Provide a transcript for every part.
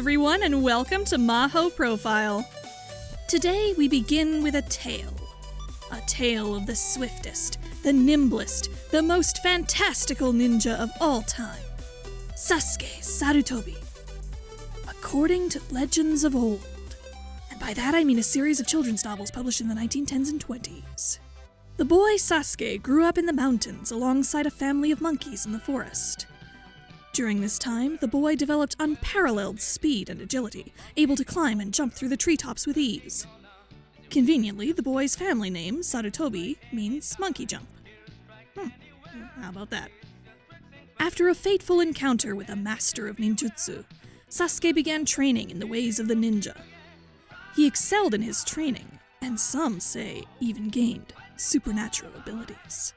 everyone, and welcome to Maho Profile. Today we begin with a tale. A tale of the swiftest, the nimblest, the most fantastical ninja of all time Sasuke Sarutobi. According to legends of old, and by that I mean a series of children's novels published in the 1910s and 20s. The boy Sasuke grew up in the mountains alongside a family of monkeys in the forest. During this time, the boy developed unparalleled speed and agility, able to climb and jump through the treetops with ease. Conveniently, the boy's family name, Sarutobi, means monkey jump. Hmm, how about that? After a fateful encounter with a master of ninjutsu, Sasuke began training in the ways of the ninja. He excelled in his training, and some say even gained supernatural abilities.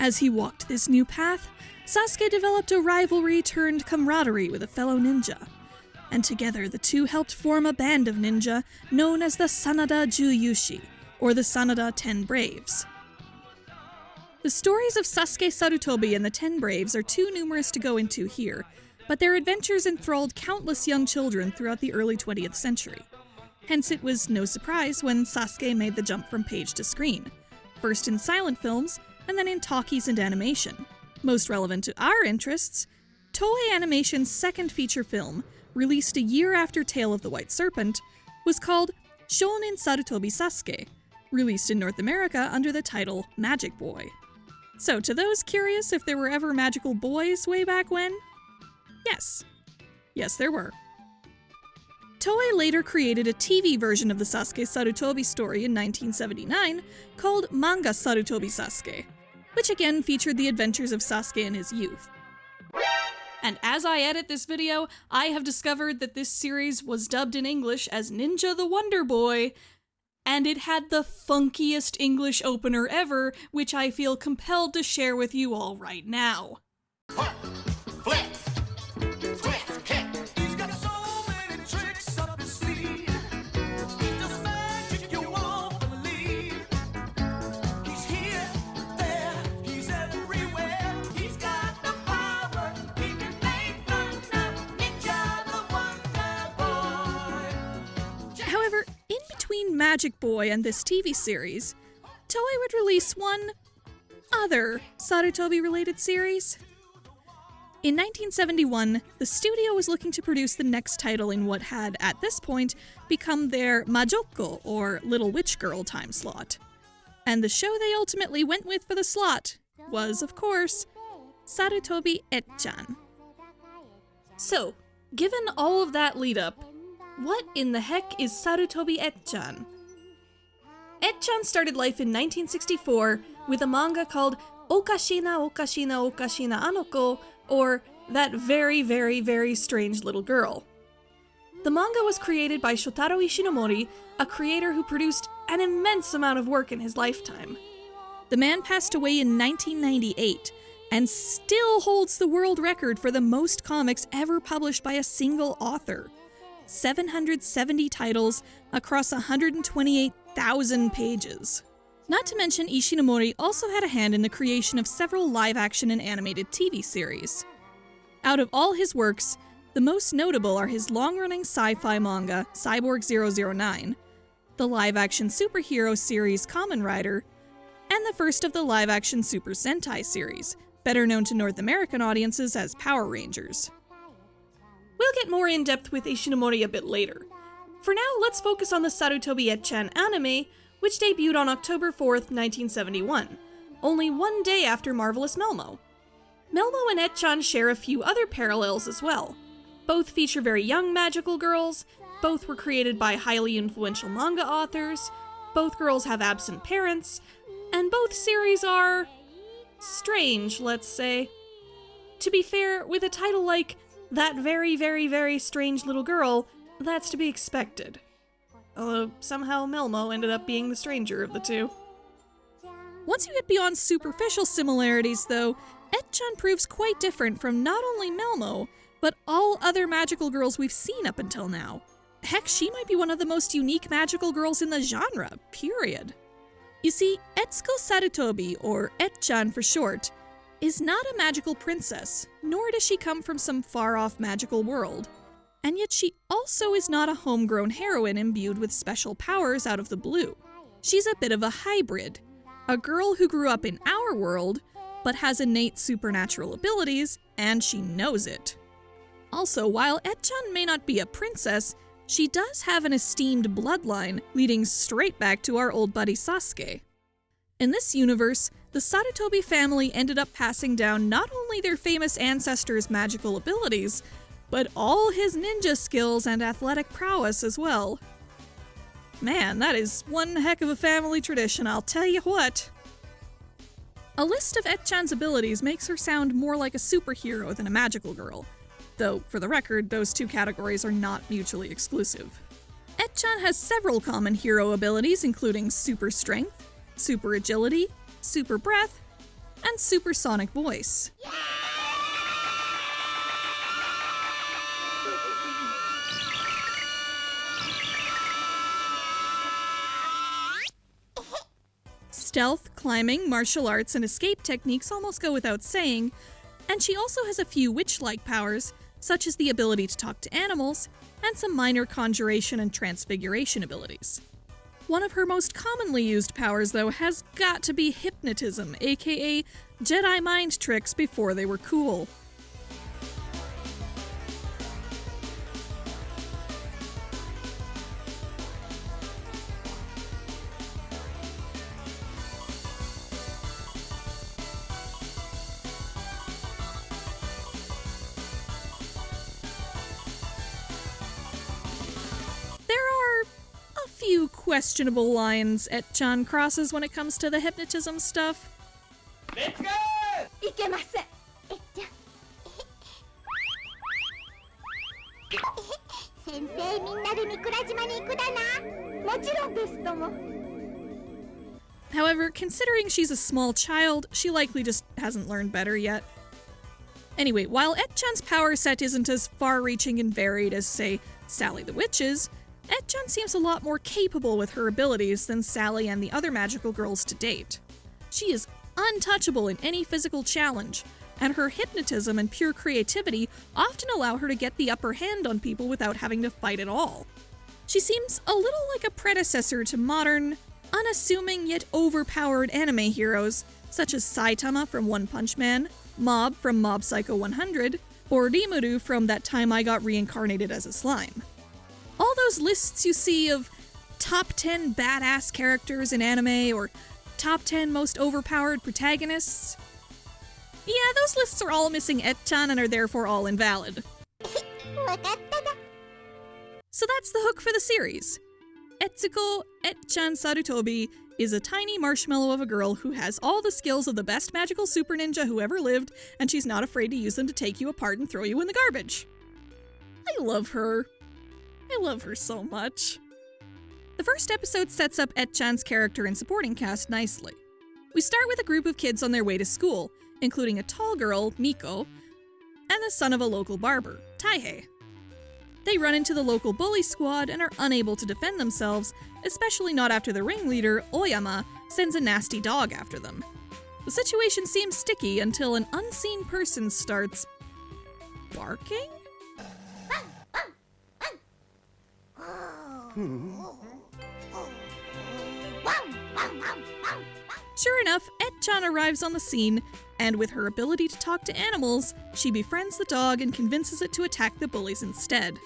As he walked this new path, Sasuke developed a rivalry turned camaraderie with a fellow ninja, and together the two helped form a band of ninja known as the Sanada Juyushi, or the Sanada Ten Braves. The stories of Sasuke Sarutobi and the Ten Braves are too numerous to go into here, but their adventures enthralled countless young children throughout the early 20th century. Hence, it was no surprise when Sasuke made the jump from page to screen, first in silent films and then in talkies and animation. Most relevant to our interests, Toei Animation's second feature film, released a year after Tale of the White Serpent, was called Shounen Sarutobi Sasuke, released in North America under the title Magic Boy. So, to those curious if there were ever magical boys way back when, yes. Yes, there were. Toei later created a TV version of the Sasuke Sarutobi story in 1979 called Manga Sarutobi Sasuke, which again featured the adventures of Sasuke in his youth. And as I edit this video, I have discovered that this series was dubbed in English as Ninja the Wonder Boy, and it had the funkiest English opener ever, which I feel compelled to share with you all right now. Flip, twist, Magic Boy and this TV series, Toei would release one other Sarutobi related series. In 1971, the studio was looking to produce the next title in what had, at this point, become their Majoko, or Little Witch Girl, time slot. And the show they ultimately went with for the slot was, of course, Sarutobi Etchan. So, given all of that lead up, what in the heck is Sarutobi Etchan? Etchan started life in 1964 with a manga called Okashina Okashina Okashina Anoko, or That Very Very Very Strange Little Girl. The manga was created by Shotaro Ishinomori, a creator who produced an immense amount of work in his lifetime. The man passed away in 1998 and still holds the world record for the most comics ever published by a single author 770 titles across 128,000 pages. Not to mention, Ishinomori also had a hand in the creation of several live action and animated TV series. Out of all his works, the most notable are his long running sci fi manga, Cyborg 009, the live action superhero series Kamen Rider, and the first of the live action Super Sentai series, better known to North American audiences as Power Rangers. We'll get more in depth with Ishinomori a bit later. For now, let's focus on the Sarutobi Etchan anime, which debuted on October 4th, 1971, only one day after Marvelous Melmo. Melmo and Etchan share a few other parallels as well. Both feature very young magical girls, both were created by highly influential manga authors, both girls have absent parents, and both series are. strange, let's say. To be fair, with a title like That Very, Very, Very Strange Little Girl, that's to be expected. Although somehow Melmo ended up being the stranger of the two. Once you get beyond superficial similarities, though, Etchan proves quite different from not only Melmo, but all other magical girls we've seen up until now. Heck, she might be one of the most unique magical girls in the genre, period. You see, Etsuko Sarutobi, or Etchan for short, is not a magical princess, nor does she come from some far off magical world. And yet she also is not a homegrown heroine imbued with special powers out of the blue. She's a bit of a hybrid, a girl who grew up in our world, but has innate supernatural abilities, and she knows it. Also, while Etchan may not be a princess, she does have an esteemed bloodline leading straight back to our old buddy Sasuke. In this universe, the Sarutobi family ended up passing down not only their famous ancestor's magical abilities, but all his ninja skills and athletic prowess as well. Man, that is one heck of a family tradition, I'll tell you what. A list of Etchan's abilities makes her sound more like a superhero than a magical girl, though, for the record, those two categories are not mutually exclusive. Etchan has several common hero abilities, including super strength, super agility, super breath, and supersonic voice. Stealth, climbing, martial arts, and escape techniques almost go without saying, and she also has a few witch like powers, such as the ability to talk to animals, and some minor conjuration and transfiguration abilities. One of her most commonly used powers, though, has got to be hypnotism, aka Jedi mind tricks before they were cool. There are a few questionable lines Etchan Crosses when it comes to the hypnotism stuff. Let's go! However, considering she's a small child, she likely just hasn't learned better yet. Anyway, while Etchan's power set isn't as far reaching and varied as, say, Sally the Witch's, Etchan seems a lot more capable with her abilities than Sally and the other magical girls to date. She is untouchable in any physical challenge, and her hypnotism and pure creativity often allow her to get the upper hand on people without having to fight at all. She seems a little like a predecessor to modern, unassuming yet overpowered anime heroes such as Saitama from One Punch Man, Mob from Mob Psycho 100, or Rimuru from That Time I Got Reincarnated as a Slime all those lists you see of top 10 badass characters in anime or top 10 most overpowered protagonists. Yeah, those lists are all missing Etchan and are therefore all invalid. so that's the hook for the series. Etsuko Etchan Sarutobi is a tiny marshmallow of a girl who has all the skills of the best magical super ninja who ever lived, and she's not afraid to use them to take you apart and throw you in the garbage. I love her. I love her so much. The first episode sets up Etchan's character and supporting cast nicely. We start with a group of kids on their way to school, including a tall girl, Miko, and the son of a local barber, Taihei. They run into the local bully squad and are unable to defend themselves, especially not after the ringleader, Oyama, sends a nasty dog after them. The situation seems sticky until an unseen person starts barking? Sure enough, Etchan arrives on the scene, and with her ability to talk to animals, she befriends the dog and convinces it to attack the bullies instead.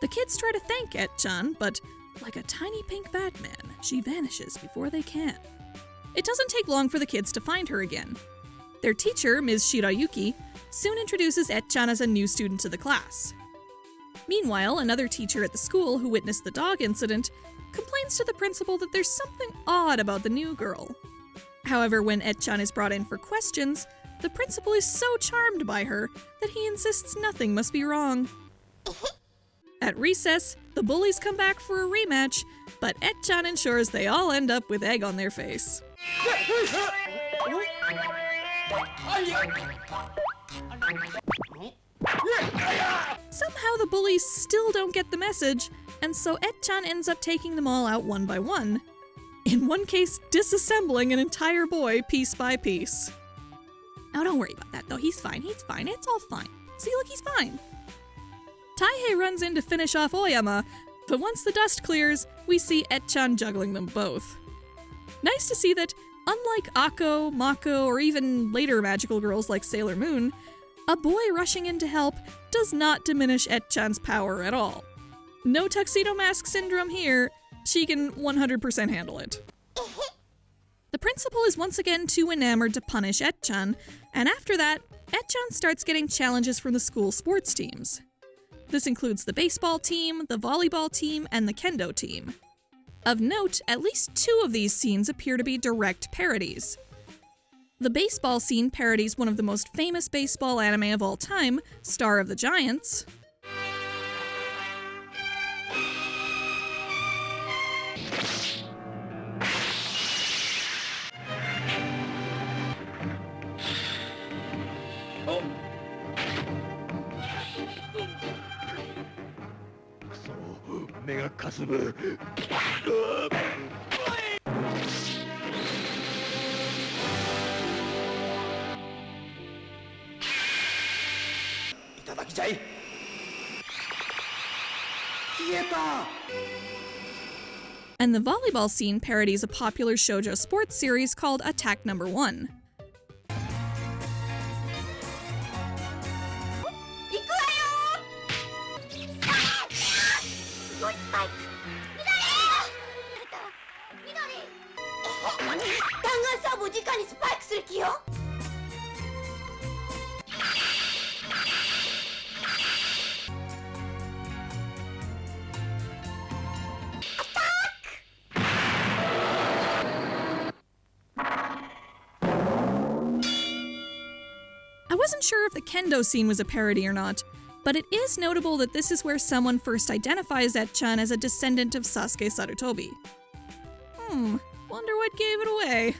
The kids try to thank Etchan, but like a tiny pink Batman, she vanishes before they can. It doesn't take long for the kids to find her again. Their teacher, Ms. Shirayuki, soon introduces Etchan as a new student to the class. Meanwhile, another teacher at the school who witnessed the dog incident complains to the principal that there's something odd about the new girl. However, when Etchan is brought in for questions, the principal is so charmed by her that he insists nothing must be wrong. At recess, the bullies come back for a rematch, but Etchan ensures they all end up with egg on their face. Somehow the bullies still don't get the message, and so Etchan ends up taking them all out one by one. In one case, disassembling an entire boy piece by piece. Oh, don't worry about that though. He's fine. He's fine. It's all fine. See, look, he's fine. Taihei runs in to finish off Oyama, but once the dust clears, we see Etchan juggling them both. Nice to see that, unlike Akko, Mako, or even later magical girls like Sailor Moon, a boy rushing in to help does not diminish Etchan's power at all. No tuxedo mask syndrome here, she can 100% handle it. The principal is once again too enamored to punish Etchan, and after that, Etchan starts getting challenges from the school sports teams. This includes the baseball team, the volleyball team, and the kendo team. Of note, at least two of these scenes appear to be direct parodies. The baseball scene parodies one of the most famous baseball anime of all time, Star of the Giants. Oh. And the volleyball scene parodies a popular shoujo sports series called Attack Number 1. Kendo scene was a parody or not, but it is notable that this is where someone first identifies Etchan as a descendant of Sasuke Sarutobi. Hmm, wonder what gave it away.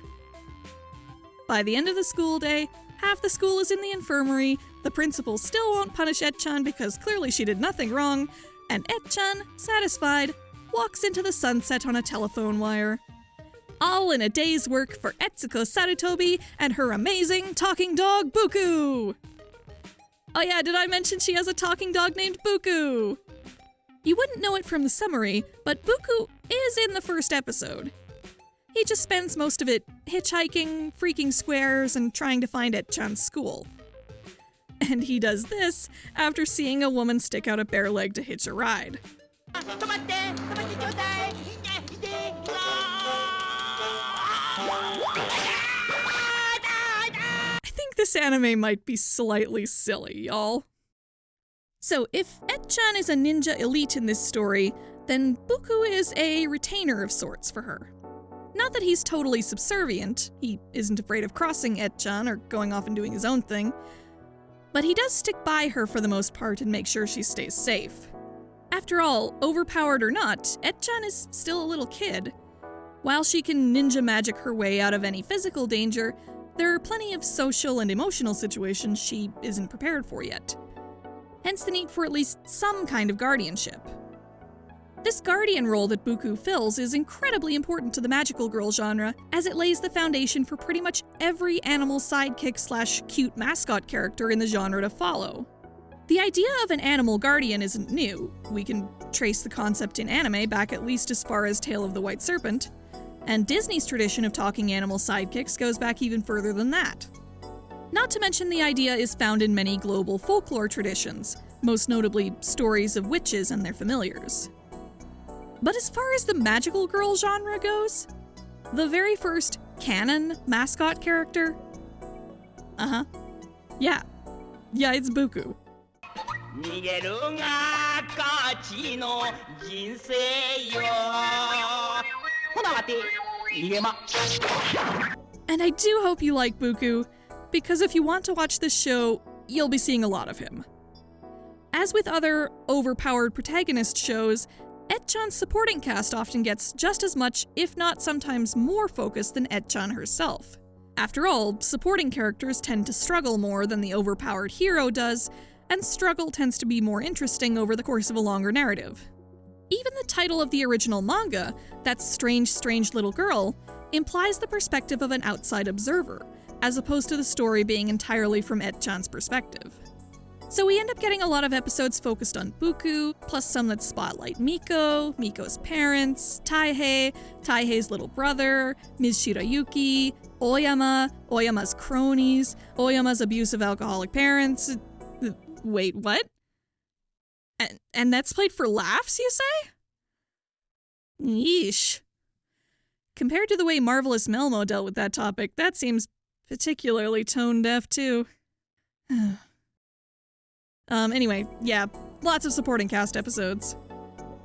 By the end of the school day, half the school is in the infirmary, the principal still won't punish Etchan because clearly she did nothing wrong, and Etchan, satisfied, walks into the sunset on a telephone wire. All in a day's work for Etsuko Sarutobi and her amazing talking dog Buku! Oh yeah, did I mention she has a talking dog named Buku? You wouldn't know it from the summary, but Buku is in the first episode. He just spends most of it hitchhiking, freaking squares, and trying to find Etchan's school. And he does this after seeing a woman stick out a bare leg to hitch a ride. This anime might be slightly silly, y'all. So, if Etchan is a ninja elite in this story, then Buku is a retainer of sorts for her. Not that he's totally subservient, he isn't afraid of crossing Etchan or going off and doing his own thing, but he does stick by her for the most part and make sure she stays safe. After all, overpowered or not, Etchan is still a little kid. While she can ninja magic her way out of any physical danger, there are plenty of social and emotional situations she isn't prepared for yet. Hence the need for at least some kind of guardianship. This guardian role that Buku fills is incredibly important to the magical girl genre, as it lays the foundation for pretty much every animal sidekick slash cute mascot character in the genre to follow. The idea of an animal guardian isn't new. We can trace the concept in anime back at least as far as Tale of the White Serpent, and Disney's tradition of talking animal sidekicks goes back even further than that. Not to mention, the idea is found in many global folklore traditions, most notably stories of witches and their familiars. But as far as the magical girl genre goes, the very first canon mascot character. Uh huh. Yeah. Yeah, it's Buku. 逃げるが勝ちの人生よほな待て逃げま And I do hope you like Buku, because if you want to watch this show, you'll be seeing a lot of him. As with other overpowered protagonist shows, Etchan's supporting cast often gets just as much, if not sometimes more focus than Etchan herself. After all, supporting characters tend to struggle more than the overpowered hero does, and struggle tends to be more interesting over the course of a longer narrative. Even the title of the original manga, That Strange, Strange Little Girl, implies the perspective of an outside observer, as opposed to the story being entirely from Etchan's perspective. So we end up getting a lot of episodes focused on Buku, plus some that spotlight Miko, Miko's parents, Taihei, Taihei's little brother, Ms. Shirayuki, Oyama, Oyama's cronies, Oyama's abusive alcoholic parents. Wait, what? And, and that's played for laughs, you say? Yeesh. Compared to the way Marvelous Melmo dealt with that topic, that seems particularly tone deaf, too. um, anyway, yeah, lots of supporting cast episodes.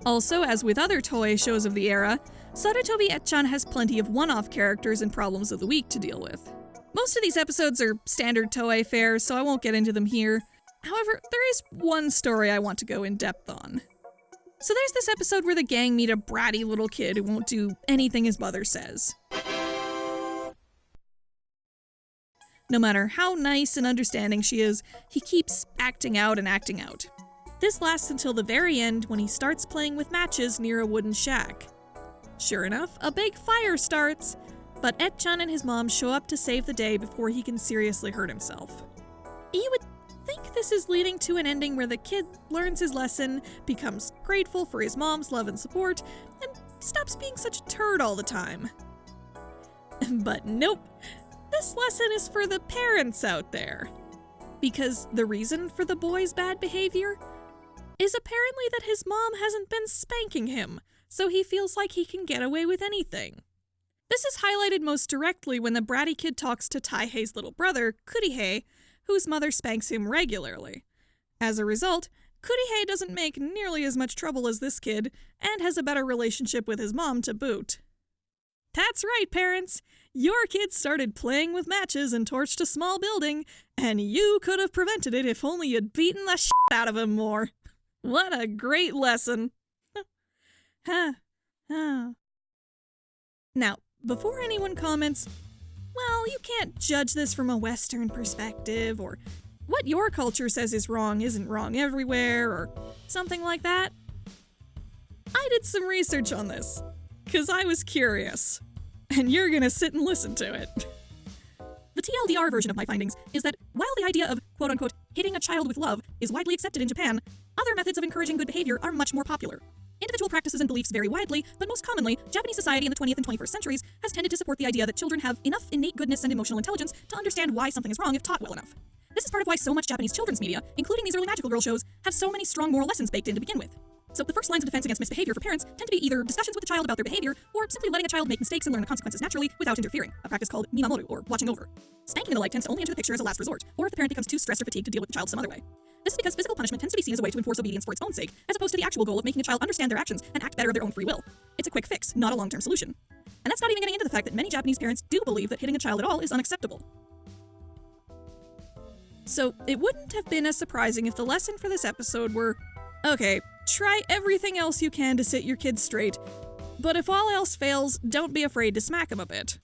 Also, as with other Toei shows of the era, Sarutobi Etchan has plenty of one off characters and problems of the week to deal with. Most of these episodes are standard Toei fare, so I won't get into them here. However, there is one story I want to go in depth on. So there's this episode where the gang meet a bratty little kid who won't do anything his mother says. No matter how nice and understanding she is, he keeps acting out and acting out. This lasts until the very end when he starts playing with matches near a wooden shack. Sure enough, a big fire starts, but Etchan and his mom show up to save the day before he can seriously hurt himself. You would think this is leading to an ending where the kid learns his lesson, becomes grateful for his mom's love and support, and stops being such a turd all the time. but nope, this lesson is for the parents out there. Because the reason for the boy's bad behavior is apparently that his mom hasn't been spanking him, so he feels like he can get away with anything. This is highlighted most directly when the bratty kid talks to Taihei's little brother, Kurihei, whose mother spanks him regularly. As a result, Kurihei doesn't make nearly as much trouble as this kid, and has a better relationship with his mom to boot. That's right, parents! Your kid started playing with matches and torched a small building, and you could have prevented it if only you'd beaten the shit out of him more. What a great lesson! Huh. Huh. Now, before anyone comments, well, you can't judge this from a Western perspective, or what your culture says is wrong isn't wrong everywhere, or something like that. I did some research on this, because I was curious, and you're gonna sit and listen to it. The TLDR version of my findings is that while the idea of quote unquote hitting a child with love is widely accepted in Japan, other methods of encouraging good behavior are much more popular. Individual practices and beliefs vary widely, but most commonly, Japanese society in the 20th and 21st centuries has tended to support the idea that children have enough innate goodness and emotional intelligence to understand why something is wrong if taught well enough. This is part of why so much Japanese children's media, including these early magical girl shows, have so many strong moral lessons baked in to begin with. So the first lines of defense against misbehavior for parents tend to be either discussions with the child about their behavior, or simply letting a child make mistakes and learn the consequences naturally without interfering, a practice called mimamoru, or watching over. Spanking the like tends to only enter the picture as a last resort, or if the parent becomes too stressed or fatigued to deal with the child some other way. This is because physical punishment tends to be seen as a way to enforce obedience for its own sake, as opposed to the actual goal of making a child understand their actions and act better of their own free will. It's a quick fix, not a long-term solution. And that's not even getting into the fact that many Japanese parents do believe that hitting a child at all is unacceptable. So, it wouldn't have been as surprising if the lesson for this episode were okay, try everything else you can to sit your kids straight, but if all else fails, don't be afraid to smack them a bit.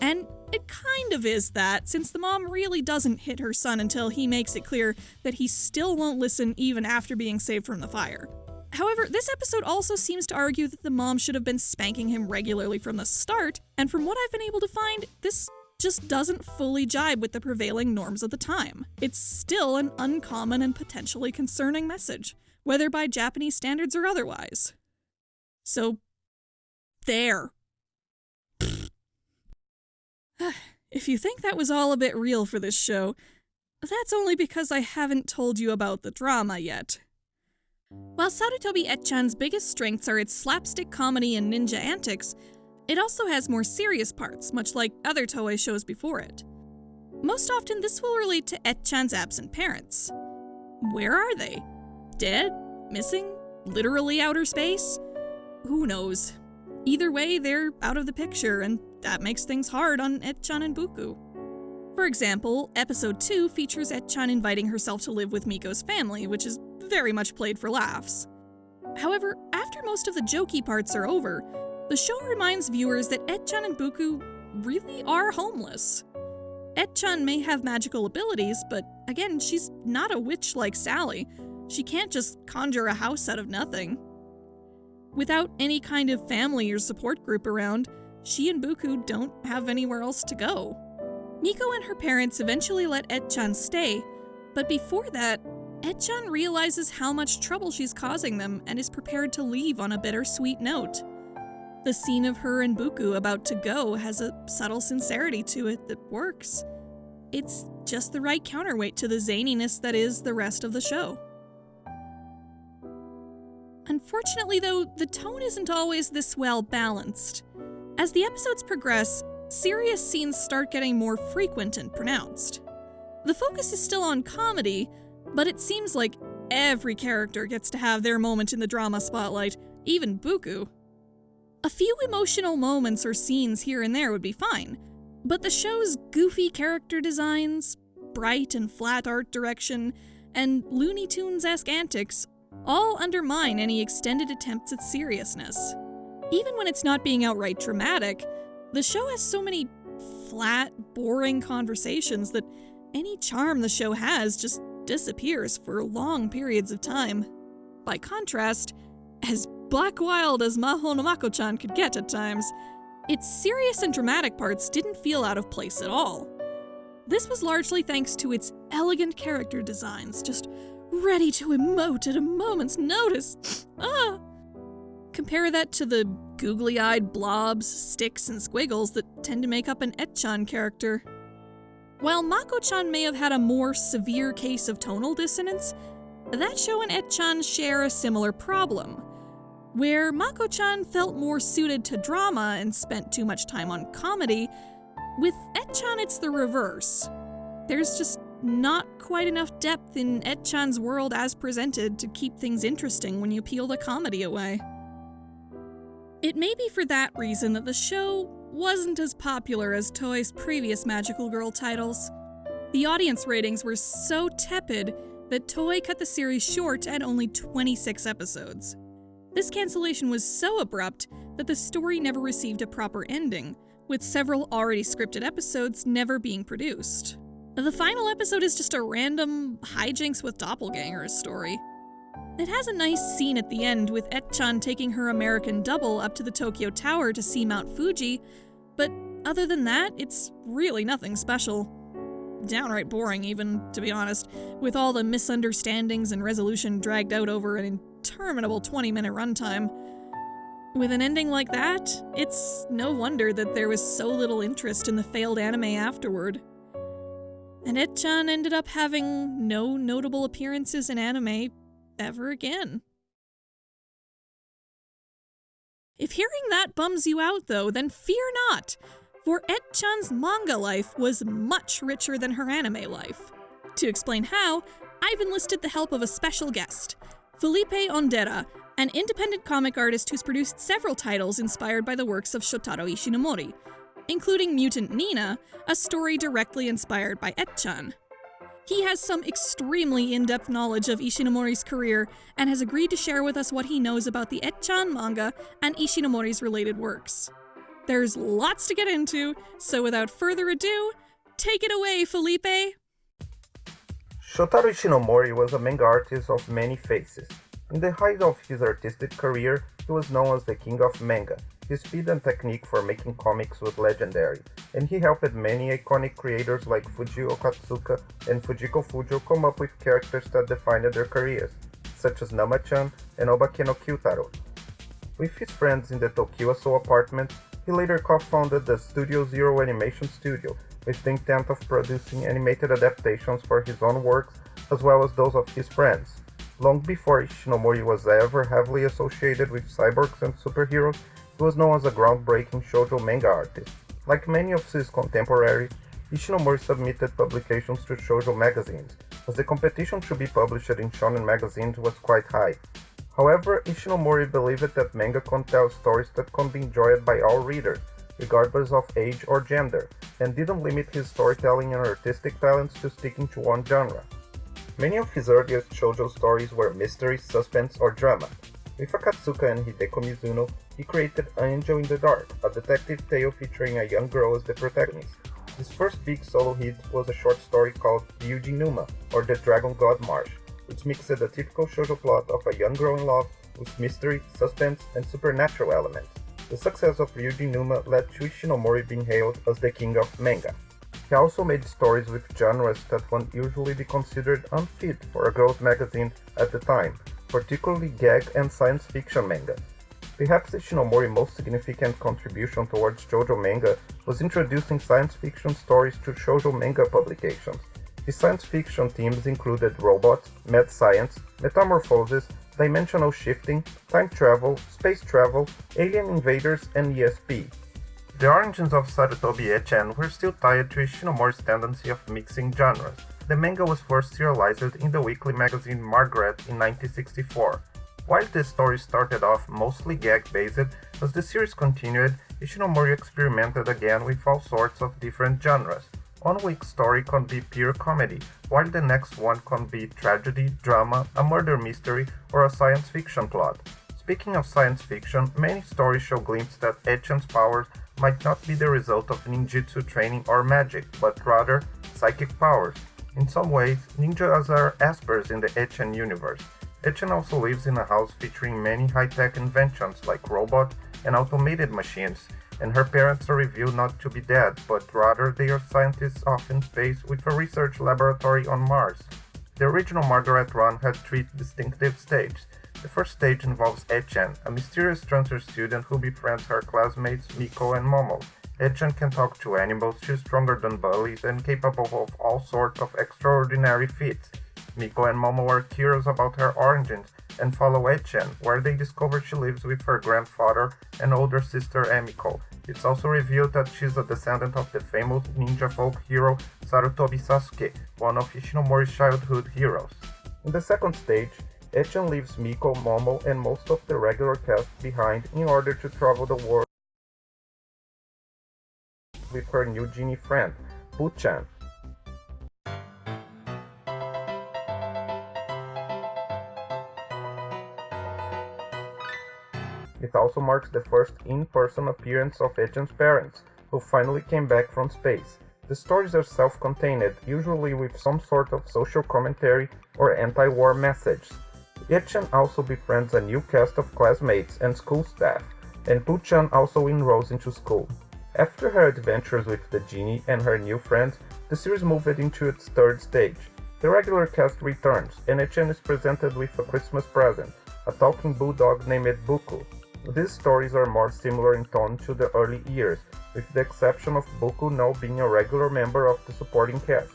And it kind of is that, since the mom really doesn't hit her son until he makes it clear that he still won't listen even after being saved from the fire. However, this episode also seems to argue that the mom should have been spanking him regularly from the start, and from what I've been able to find, this just doesn't fully jibe with the prevailing norms of the time. It's still an uncommon and potentially concerning message, whether by Japanese standards or otherwise. So, there. if you think that was all a bit real for this show, that's only because I haven't told you about the drama yet. While Sarutobi Etchan's biggest strengths are its slapstick comedy and ninja antics, it also has more serious parts, much like other Toei shows before it. Most often, this will relate to Etchan's absent parents. Where are they? Dead? Missing? Literally outer space? Who knows? Either way, they're out of the picture, and that makes things hard on Etchan and Buku. For example, episode 2 features Etchan inviting herself to live with Miko's family, which is very much played for laughs. However, after most of the jokey parts are over, the show reminds viewers that Etchan and Buku really are homeless. Etchan may have magical abilities, but again, she's not a witch like Sally. She can't just conjure a house out of nothing. Without any kind of family or support group around, she and Buku don't have anywhere else to go. Miko and her parents eventually let Etchan stay, but before that, Etchan realizes how much trouble she's causing them and is prepared to leave on a bittersweet note. The scene of her and Buku about to go has a subtle sincerity to it that works. It's just the right counterweight to the zaniness that is the rest of the show. Unfortunately, though, the tone isn't always this well balanced. As the episodes progress, serious scenes start getting more frequent and pronounced. The focus is still on comedy, but it seems like every character gets to have their moment in the drama spotlight, even Buku. A few emotional moments or scenes here and there would be fine, but the show's goofy character designs, bright and flat art direction, and Looney Tunes esque antics all undermine any extended attempts at seriousness. Even when it's not being outright dramatic, the show has so many flat, boring conversations that any charm the show has just disappears for long periods of time. By contrast, as black wild as Maho no Mako-chan could get at times, its serious and dramatic parts didn't feel out of place at all. This was largely thanks to its elegant character designs, just ready to emote at a moment's notice. ah! Compare that to the googly eyed blobs, sticks, and squiggles that tend to make up an Etchan character. While Mako chan may have had a more severe case of tonal dissonance, that show and Etchan share a similar problem. Where Mako chan felt more suited to drama and spent too much time on comedy, with Etchan it's the reverse. There's just not quite enough depth in Etchan's world as presented to keep things interesting when you peel the comedy away. It may be for that reason that the show wasn't as popular as Toei's previous Magical Girl titles. The audience ratings were so tepid that Toei cut the series short at only 26 episodes. This cancellation was so abrupt that the story never received a proper ending, with several already scripted episodes never being produced. The final episode is just a random hijinks with doppelgangers story. It has a nice scene at the end with Etchan taking her American double up to the Tokyo Tower to see Mount Fuji, but other than that, it's really nothing special. Downright boring, even, to be honest, with all the misunderstandings and resolution dragged out over an interminable 20 minute runtime. With an ending like that, it's no wonder that there was so little interest in the failed anime afterward. And Etchan ended up having no notable appearances in anime ever again. If hearing that bums you out, though, then fear not, for Etchan's manga life was much richer than her anime life. To explain how, I've enlisted the help of a special guest, Felipe Ondera, an independent comic artist who's produced several titles inspired by the works of Shotaro Ishinomori, including Mutant Nina, a story directly inspired by Etchan. He has some extremely in depth knowledge of Ishinomori's career and has agreed to share with us what he knows about the Etchan manga and Ishinomori's related works. There's lots to get into, so without further ado, take it away, Felipe! Shotaro Ishinomori was a manga artist of many faces. In the height of his artistic career, he was known as the King of Manga. His speed and technique for making comics was legendary, and he helped many iconic creators like Fujio Akatsuka and Fujiko Fujio come up with characters that defined their careers, such as Nama-chan and Obake no Kyutaro. With his friends in the Tokiwa apartment, he later co-founded the Studio Zero Animation Studio, with the intent of producing animated adaptations for his own works as well as those of his friends. Long before Ishinomori was ever heavily associated with cyborgs and superheroes, he was known as a groundbreaking shoujo manga artist. Like many of his contemporaries, Ishinomori submitted publications to shoujo magazines, as the competition to be published in shonen magazines was quite high. However, Ishinomori believed that manga can tell stories that can be enjoyed by all readers, regardless of age or gender, and didn't limit his storytelling and artistic talents to sticking to one genre. Many of his earliest shoujo stories were mystery, suspense, or drama. With Akatsuka and Hideko Mizuno, he created Angel in the Dark, a detective tale featuring a young girl as the protagonist. His first big solo hit was a short story called Ryujin Numa, or The Dragon God Marsh, which mixed the typical shoujo plot of a young girl in love with mystery, suspense, and supernatural elements. The success of Ryujin Numa led to Ishinomori being hailed as the king of manga. He also made stories with genres that would usually be considered unfit for a girls' magazine at the time, particularly gag and science fiction manga. Perhaps Ishinomori's most significant contribution towards shoujo manga was introducing science fiction stories to shoujo manga publications. His science fiction themes included robots, mad science, metamorphosis, dimensional shifting, time travel, space travel, alien invaders, and ESP. The origins of Sarutobi Echen were still tied to Ishinomori's tendency of mixing genres. The manga was first serialized in the weekly magazine Margaret in 1964. While the story started off mostly gag-based, as the series continued, Ishinomori experimented again with all sorts of different genres. One week's story can be pure comedy, while the next one can be tragedy, drama, a murder mystery, or a science fiction plot. Speaking of science fiction, many stories show glimpses that Echen's powers might not be the result of ninjutsu training or magic, but rather psychic powers. In some ways, ninjas are aspers in the Echen universe. Echen also lives in a house featuring many high-tech inventions like robots and automated machines, and her parents are revealed not to be dead, but rather they are scientists off in space with a research laboratory on Mars. The original Margaret run had three distinctive stages. The first stage involves Echen, a mysterious transfer student who befriends her classmates Miko and Momo. Echen can talk to animals, she's stronger than bullies, and capable of all sorts of extraordinary feats. Miko and Momo are curious about her origins and follow Echen, where they discover she lives with her grandfather and older sister Emiko. It's also revealed that she's a descendant of the famous ninja folk hero Sarutobi Sasuke, one of Ishinomori's childhood heroes. In the second stage, Echen leaves Miko, Momo, and most of the regular cast behind in order to travel the world with her new genie friend, Buchan. It also marks the first in-person appearance of Echen's parents, who finally came back from space. The stories are self-contained, usually with some sort of social commentary or anti-war message. Echen also befriends a new cast of classmates and school staff, and Puchan also enrolls into school. After her adventures with the genie and her new friends, the series moved into its third stage. The regular cast returns, and Echen is presented with a Christmas present, a talking bulldog named Buku. These stories are more similar in tone to the early years, with the exception of Buku now being a regular member of the supporting cast.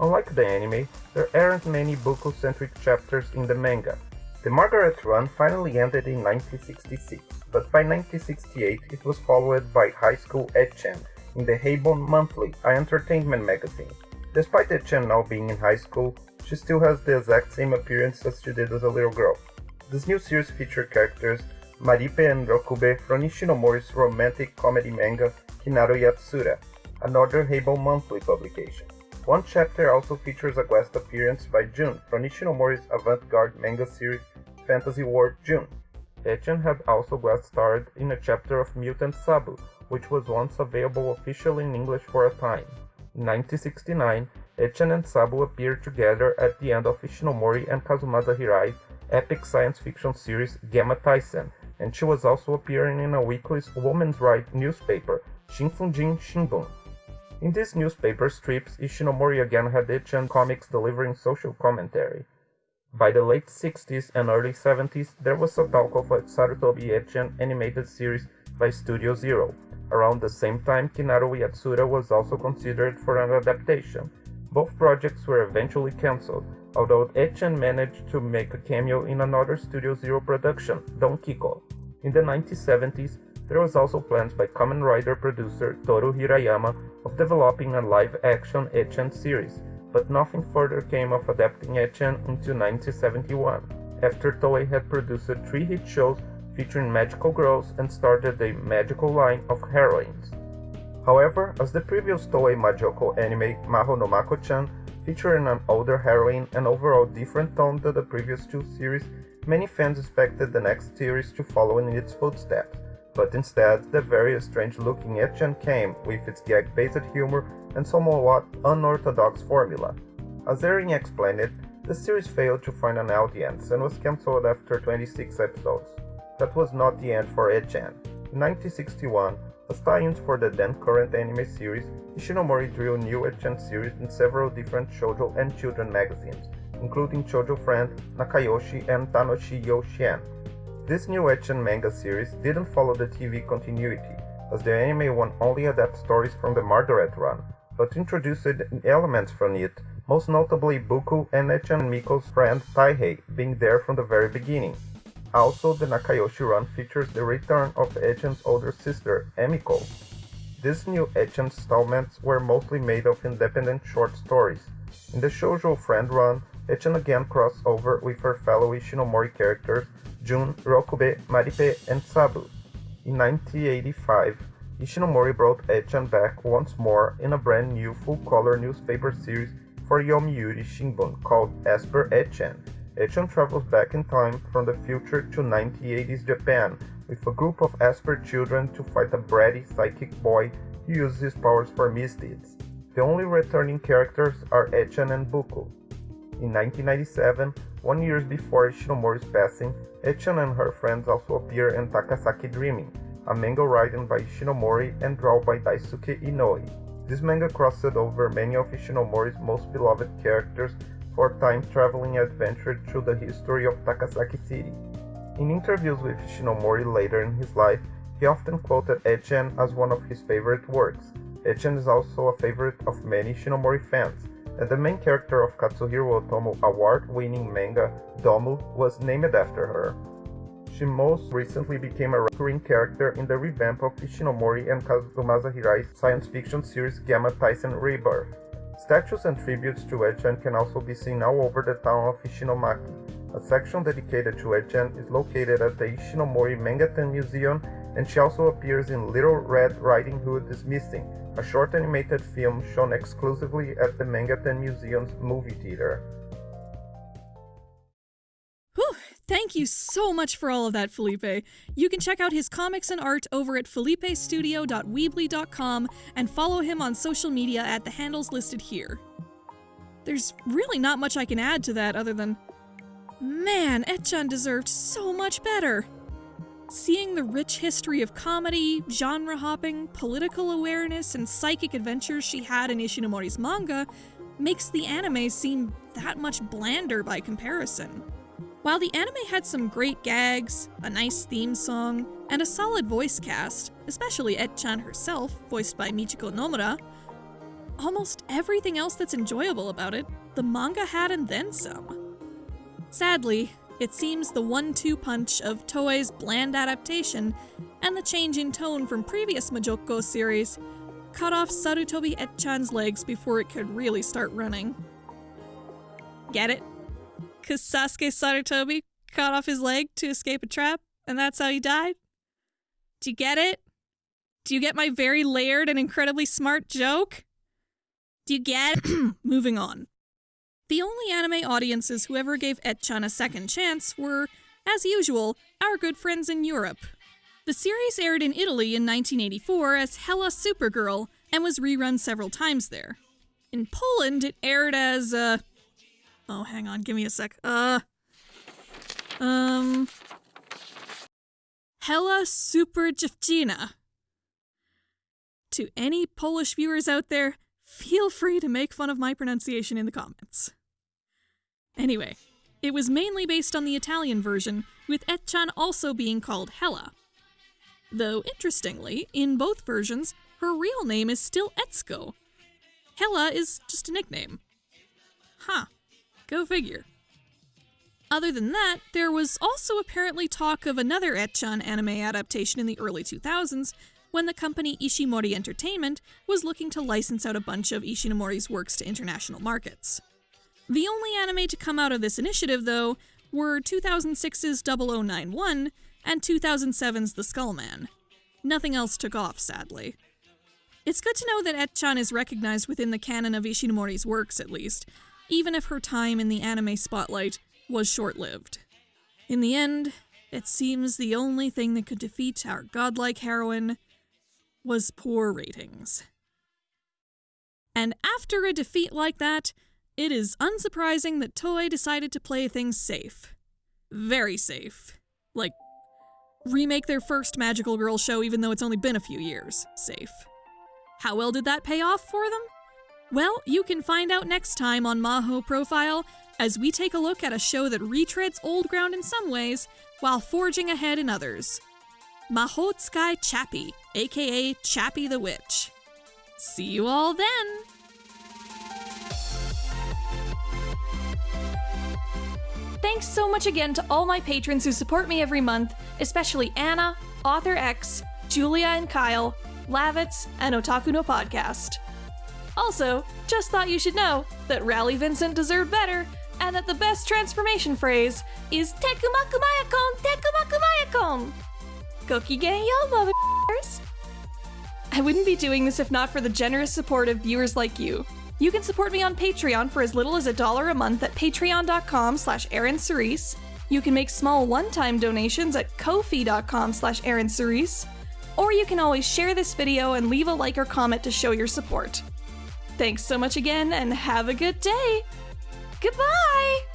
Unlike the anime, there aren't many Buku-centric chapters in the manga. The Margaret run finally ended in 1966, but by 1968 it was followed by High School Echen in the Heibon Monthly, an entertainment magazine. Despite Echen now being in high school, she still has the exact same appearance as she did as a little girl. This new series features characters Maripe and Rokube from Ishinomori's romantic comedy manga Kinaru Yatsura, another Heibon monthly publication. One chapter also features a guest appearance by Jun from Ishinomori's avant-garde manga series Fantasy World Jun. Echen had also guest starred in a chapter of Mutant Sabu, which was once available officially in English for a time. In 1969, Echen and Sabu appeared together at the end of Ishinomori and Kazumasa Hirai's epic science fiction series Genma Taisen, and she was also appearing in a weekly women's rights newspaper, Shinfunjin Shimbun. In these newspaper strips, Ishinomori again had Echen comics delivering social commentary. By the late 60s and early 70s, there was a talk of a Sarutobi Echen animated series by Studio Zero. Around the same time, Kinaru Yatsura was also considered for an adaptation. Both projects were eventually cancelled, although Echen managed to make a cameo in another Studio Zero production, Don Kiko. In the 1970s, there was also plans by Kamen Rider producer Toru Hirayama of developing a live-action Echen series, but nothing further came of adapting Echen until 1971, after Toei had produced three hit shows featuring magical girls and started a magical line of heroines. However, as the previous Toei Majoko anime Maho no Mako-chan featuring an older heroine and overall different tone than the previous two series, many fans expected the next series to follow in its footsteps, but instead the very strange-looking Echen came with its gag-based humor and somewhat unorthodox formula. As Erin explained it, the series failed to find an audience and was cancelled after 26 episodes. That was not the end for Echen. In 1961, as tie-ins for the then current anime series, Ishinomori drew new Echan series in several different shoujo and children magazines, including Shoujo Friend, Nakayoshi, and Tanoshii Yochien. This new Echan manga series didn't follow the TV continuity, as the anime one only adapts stories from the Margaret run, but introduced elements from it, most notably Buku and Etchan Miko's friend Taihei being there from the very beginning. Also, the Nakayoshi run features the return of Etchan's older sister, Emiko. These new Etchan installments were mostly made of independent short stories. In the Shoujo Friend run, Etchan again crossed over with her fellow Ishinomori characters Jun, Rokube, Maripe, and Sabu. In 1985, Ishinomori brought Etchan back once more in a brand new full-color newspaper series for Yomiuri Shimbun called Esper Etchan. Etchan travels back in time from the future to 1980s Japan with a group of Esper children to fight a bratty psychic boy who uses his powers for misdeeds. The only returning characters are Etchan and Buku. In 1997, one year before Ishinomori's passing, Echan and her friends also appear in Takasaki Dreaming, a manga written by Shinomori and drawn by Daisuke Inoue. This manga crossed over many of Ishinomori's most beloved characters for a time-traveling adventure through the history of Takasaki City. In interviews with Ishinomori later in his life, he often quoted Etchan as one of his favorite works. Etchan is also a favorite of many Ishinomori fans, and the main character of Katsuhiro Otomo award-winning manga, Domu, was named after her. She most recently became a recurring character in the revamp of Ishinomori and Kazumasa Hirai's science fiction series Genma Taisen Rebirth. Statues and tributes to Etchan can also be seen all over the town of Ishinomaki. A section dedicated to Etchan is located at the Ishinomori Mangattan Museum, and she also appears in Little Red Riding Hood is Missing, a short animated film shown exclusively at the Mangattan Museum's movie theater. Thank you so much for all of that, Felipe. You can check out his comics and art over at felipestudio.weebly.com and follow him on social media at the handles listed here. There's really not much I can add to that other than, man, Etchan deserved so much better. Seeing the rich history of comedy, genre hopping, political awareness, and psychic adventures she had in Ishinomori's manga makes the anime seem that much blander by comparison. While the anime had some great gags, a nice theme song, and a solid voice cast, especially Et-chan herself, voiced by Michiko Nomura, almost everything else that's enjoyable about it, the manga had and then some. Sadly, it seems the one-two punch of Toei's bland adaptation and the change in tone from previous Majoko series cut off Sarutobi Et-chan's legs before it could really start running. Get it? Cause Sasuke Sarutobi cut off his leg to escape a trap, and that's how he died? Do you get it? Do you get my very layered and incredibly smart joke? Do you get? Moving on. The only anime audiences who ever gave Etchan a second chance were, as usual, our good friends in Europe. The series aired in Italy in 1984 as Hella Supergirl and was rerun several times there. In Poland, it aired as, uh. Oh, hang on, give me a sec. Uh. Um. Hella Super Dziewczyna. To any Polish viewers out there, feel free to make fun of my pronunciation in the comments. Anyway, it was mainly based on the Italian version, with Etchan also being called Hella. Though, interestingly, in both versions, her real name is still Etsuko. Hella is just a nickname. Huh. Go figure. Other than that, there was also apparently talk of another Etchan anime adaptation in the early 2000s when the company Ishimori Entertainment was looking to license out a bunch of Ishinomori's works to international markets. The only anime to come out of this initiative, though, were 2006's 0091 and 2007's The Skullman. Nothing else took off, sadly. It's good to know that Etchan is recognized within the canon of Ishinomori's works, at least, even if her time in the anime spotlight was short lived. In the end, it seems the only thing that could defeat our godlike heroine was poor ratings. And after a defeat like that, it is unsurprising that Toei decided to play things safe. Very safe. Like, remake their first Magical Girl show even though it's only been a few years. Safe. How well did that pay off for them? Well, you can find out next time on Maho Profile as we take a look at a show that retreads old ground in some ways while forging ahead in others. Mahotsukai Chappie, aka Chappie the Witch. See you all then! Thanks so much again to all my patrons who support me every month, especially Anna, Author X, Julia and Kyle, Lavitz, and Otaku no Podcast. Also, just thought you should know that Rally Vincent deserved better, and that the best transformation phrase is Tekumakumayakon, Tekumakumayakon! Goki yo, motherfuckers! I wouldn't be doing this if not for the generous support of viewers like you. You can support me on Patreon for as little as a dollar a month at patreon.com slash Cerise. You can make small one-time donations at ko-fi.com slash Cerise. Or you can always share this video and leave a like or comment to show your support. Thanks so much again and have a good day. Goodbye!